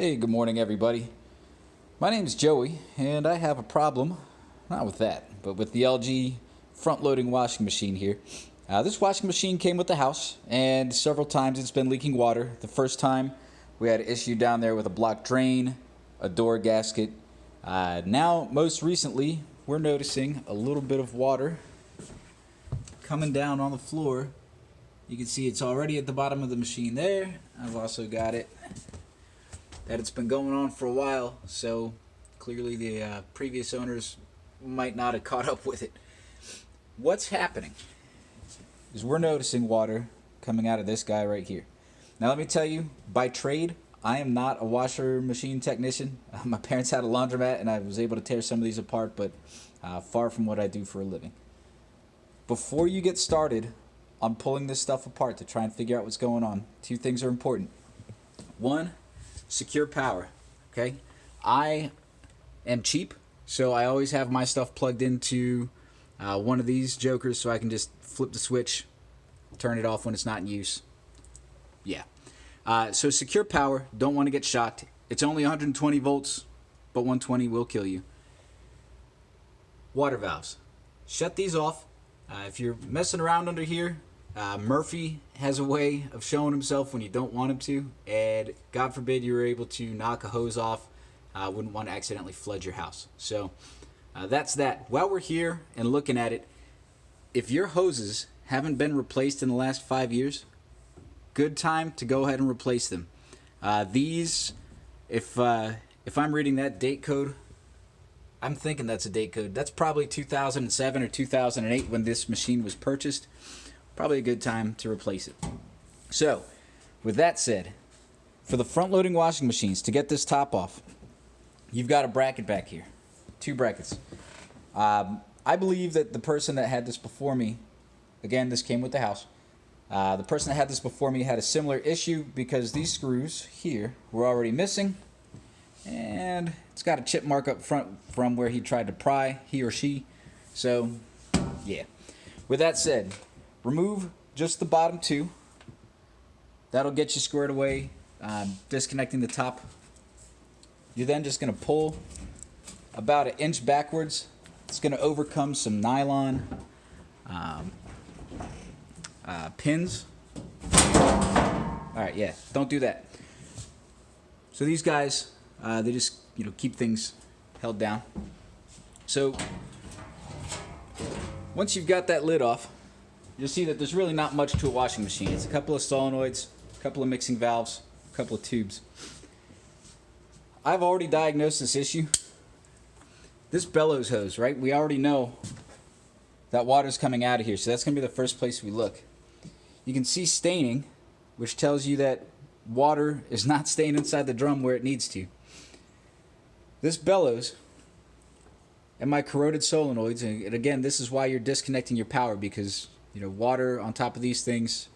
Hey, good morning, everybody. My name is Joey, and I have a problem, not with that, but with the LG front loading washing machine here. Uh, this washing machine came with the house, and several times it's been leaking water. The first time we had an issue down there with a blocked drain, a door gasket. Uh, now, most recently, we're noticing a little bit of water coming down on the floor. You can see it's already at the bottom of the machine there. I've also got it that it's been going on for a while, so clearly the uh, previous owners might not have caught up with it. What's happening is we're noticing water coming out of this guy right here. Now let me tell you, by trade, I am not a washer machine technician. Uh, my parents had a laundromat and I was able to tear some of these apart, but uh, far from what I do for a living. Before you get started on pulling this stuff apart to try and figure out what's going on, two things are important. One, secure power. Okay, I am cheap, so I always have my stuff plugged into uh, one of these jokers, so I can just flip the switch, turn it off when it's not in use. Yeah. Uh, so secure power. Don't want to get shocked. It's only 120 volts, but 120 will kill you. Water valves. Shut these off. Uh, if you're messing around under here, uh, Murphy has a way of showing himself when you don't want him to, and God forbid you were able to knock a hose off. Uh, wouldn't want to accidentally flood your house. So uh, that's that. While we're here and looking at it, if your hoses haven't been replaced in the last five years, good time to go ahead and replace them. Uh, these, if uh, if I'm reading that date code, I'm thinking that's a date code. That's probably 2007 or 2008 when this machine was purchased probably a good time to replace it. So, with that said, for the front loading washing machines, to get this top off, you've got a bracket back here. Two brackets. Um, I believe that the person that had this before me, again, this came with the house, uh, the person that had this before me had a similar issue because these screws here were already missing and it's got a chip mark up front from where he tried to pry, he or she. So, yeah. With that said, remove just the bottom two. That'll get you squared away, um, disconnecting the top. You're then just going to pull about an inch backwards. It's going to overcome some nylon um, uh, pins. All right, yeah, don't do that. So these guys, uh, they just you know keep things held down. So once you've got that lid off, you'll see that there's really not much to a washing machine. It's a couple of solenoids, a couple of mixing valves, a couple of tubes. I've already diagnosed this issue. This bellows hose, right? We already know that water's coming out of here, so that's going to be the first place we look. You can see staining, which tells you that water is not staying inside the drum where it needs to. This bellows and my corroded solenoids, and again, this is why you're disconnecting your power because you know, water on top of these things,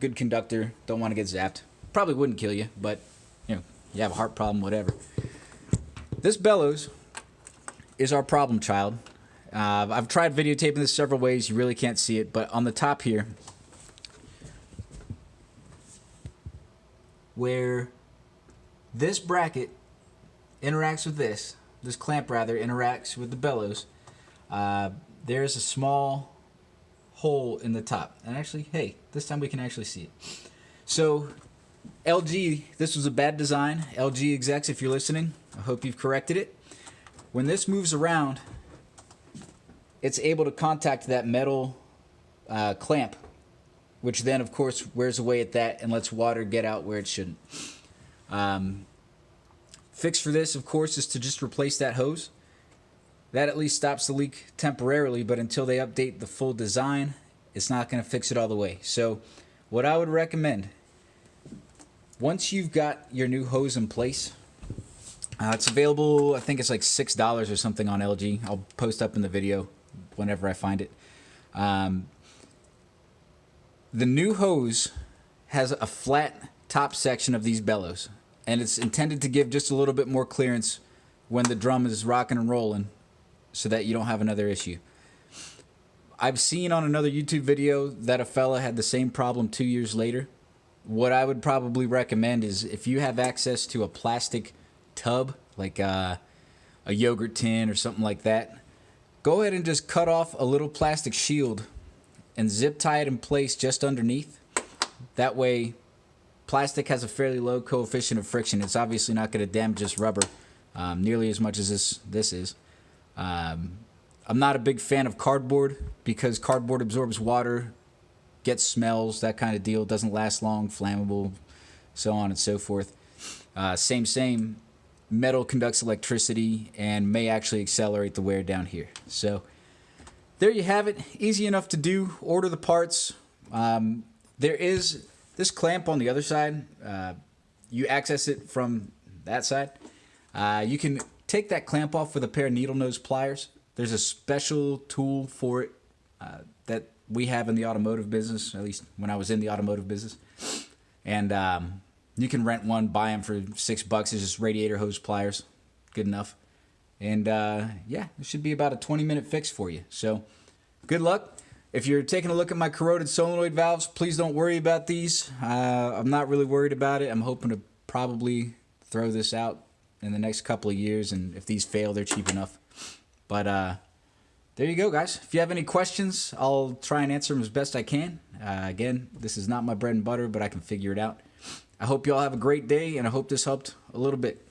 good conductor, don't want to get zapped. Probably wouldn't kill you, but, you know, you have a heart problem, whatever. This bellows is our problem child. Uh, I've tried videotaping this several ways. You really can't see it, but on the top here, where this bracket interacts with this, this clamp rather interacts with the bellows, uh, there's a small hole in the top. And actually, hey, this time we can actually see it. So LG, this was a bad design. LG execs, if you're listening, I hope you've corrected it. When this moves around, it's able to contact that metal uh, clamp, which then, of course, wears away at that and lets water get out where it shouldn't. Um, fix for this, of course, is to just replace that hose. That at least stops the leak temporarily, but until they update the full design, it's not going to fix it all the way. So what I would recommend, once you've got your new hose in place, uh, it's available, I think it's like $6 or something on LG. I'll post up in the video whenever I find it. Um, the new hose has a flat top section of these bellows, and it's intended to give just a little bit more clearance when the drum is rocking and rolling so that you don't have another issue. I've seen on another YouTube video that a fella had the same problem two years later. what I would probably recommend is if you have access to a plastic tub, like uh, a yogurt tin or something like that, go ahead and just cut off a little plastic shield and zip tie it in place just underneath. That way, plastic has a fairly low coefficient of friction. It's obviously not going to damage this rubber um, nearly as much as this this is. Um, I'm not a big fan of cardboard because cardboard absorbs water, gets smells, that kind of deal. Doesn't last long, flammable, so on and so forth. Uh, same, same. Metal conducts electricity and may actually accelerate the wear down here. So there you have it. Easy enough to do. Order the parts. Um, there is this clamp on the other side. Uh, you access it from that side. Uh, you can take that clamp off with a pair of needle nose pliers. There's a special tool for it uh, that we have in the automotive business, at least when I was in the automotive business. And um, you can rent one, buy them for six bucks. It's just radiator hose pliers. Good enough. And uh, yeah, it should be about a 20 minute fix for you. So good luck. If you're taking a look at my corroded solenoid valves, please don't worry about these. Uh, I'm not really worried about it. I'm hoping to probably throw this out in the next couple of years, and if these fail, they're cheap enough. But uh, there you go, guys. If you have any questions, I'll try and answer them as best I can. Uh, again, this is not my bread and butter, but I can figure it out. I hope you all have a great day, and I hope this helped a little bit.